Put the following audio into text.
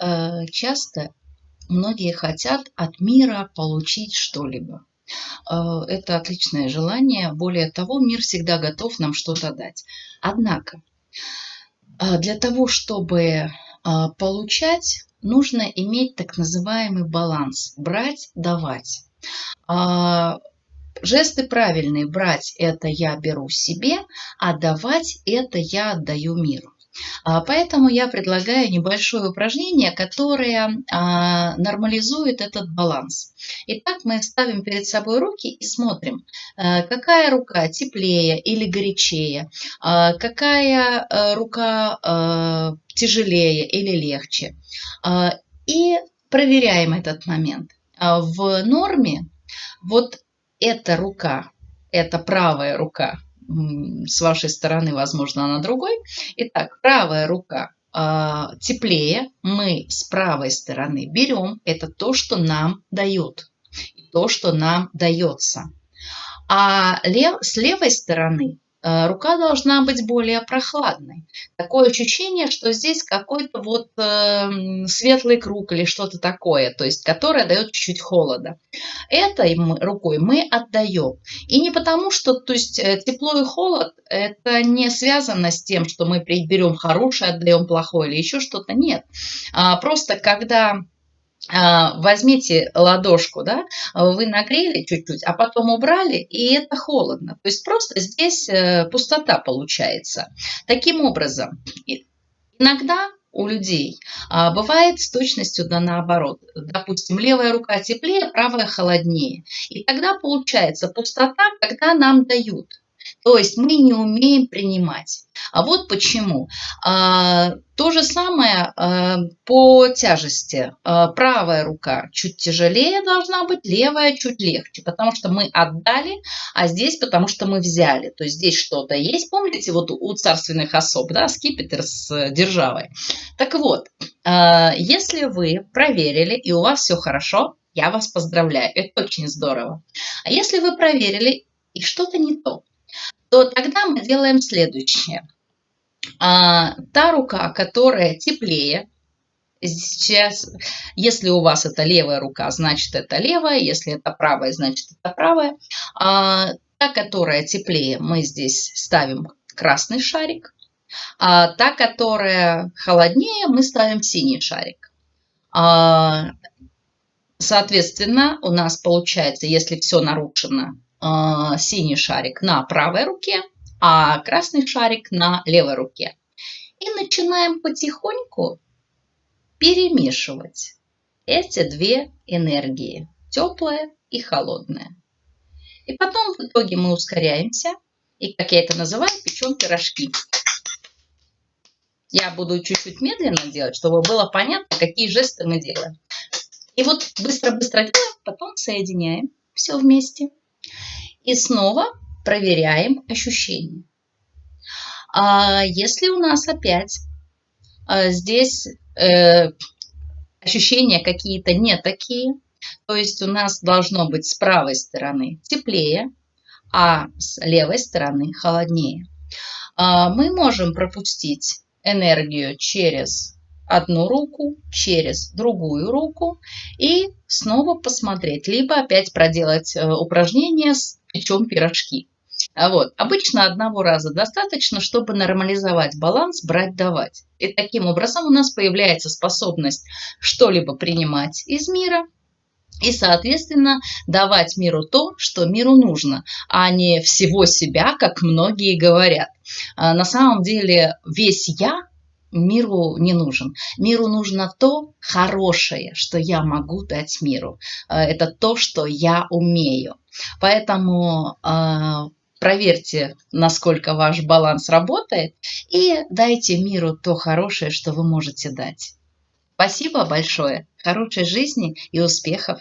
Э, часто многие хотят от мира получить что-либо. Э, это отличное желание. Более того, мир всегда готов нам что-то дать. Однако, э, для того, чтобы получать, нужно иметь так называемый баланс. Брать, давать. Жесты правильные. Брать – это я беру себе, а давать – это я отдаю миру. А, поэтому я предлагаю небольшое упражнение, которое а, нормализует этот баланс. Итак, мы ставим перед собой руки и смотрим, а, какая рука теплее или горячее, какая рука тяжелее или легче. И проверяем этот момент. В норме вот эта рука, это правая рука, с вашей стороны, возможно, она другой. Итак, правая рука э, теплее, мы с правой стороны берем, это то, что нам дают, то, что нам дается. А лев, с левой стороны рука должна быть более прохладной. Такое ощущение, что здесь какой-то вот э, светлый круг или что-то такое, то есть которое дает чуть-чуть холода. Этой рукой мы отдаем. И не потому, что то есть, э, тепло и холод это не связано с тем, что мы берем хорошее, отдаем плохое или еще что-то. Нет. А, просто когда возьмите ладошку, да, вы нагрели чуть-чуть, а потом убрали, и это холодно. То есть просто здесь э, пустота получается. Таким образом, иногда у людей а, бывает с точностью да наоборот. Допустим, левая рука теплее, правая холоднее. И тогда получается пустота, когда нам дают. То есть мы не умеем принимать. А вот почему. А, то же самое а, по тяжести. А, правая рука чуть тяжелее должна быть, левая чуть легче, потому что мы отдали, а здесь потому что мы взяли. То есть здесь что-то есть. Помните, вот у царственных особ, да, скипетр с державой. Так вот, если вы проверили и у вас все хорошо, я вас поздравляю, это очень здорово. А если вы проверили и что-то не то, то тогда мы делаем следующее. А, та рука, которая теплее, сейчас, если у вас это левая рука, значит это левая, если это правая, значит это правая. А, та, которая теплее, мы здесь ставим красный шарик. А та, которая холоднее, мы ставим синий шарик. А, соответственно, у нас получается, если все нарушено, синий шарик на правой руке, а красный шарик на левой руке. И начинаем потихоньку перемешивать эти две энергии, теплая и холодная. И потом в итоге мы ускоряемся, и, как я это называю, печем пирожки. Я буду чуть-чуть медленно делать, чтобы было понятно, какие жесты мы делаем. И вот быстро-быстро делаем, потом соединяем все вместе. И снова проверяем ощущения. А если у нас опять а, здесь э, ощущения какие-то не такие, то есть у нас должно быть с правой стороны теплее, а с левой стороны холоднее. А, мы можем пропустить энергию через одну руку через другую руку и снова посмотреть, либо опять проделать э, упражнение с печем пирожки. А вот. Обычно одного раза достаточно, чтобы нормализовать баланс брать-давать. И таким образом у нас появляется способность что-либо принимать из мира и, соответственно, давать миру то, что миру нужно, а не всего себя, как многие говорят. А на самом деле весь «я» миру не нужен. Миру нужно то хорошее, что я могу дать миру. Э, это то, что я умею. Поэтому э, проверьте, насколько ваш баланс работает, и дайте миру то хорошее, что вы можете дать. Спасибо большое, хорошей жизни и успехов!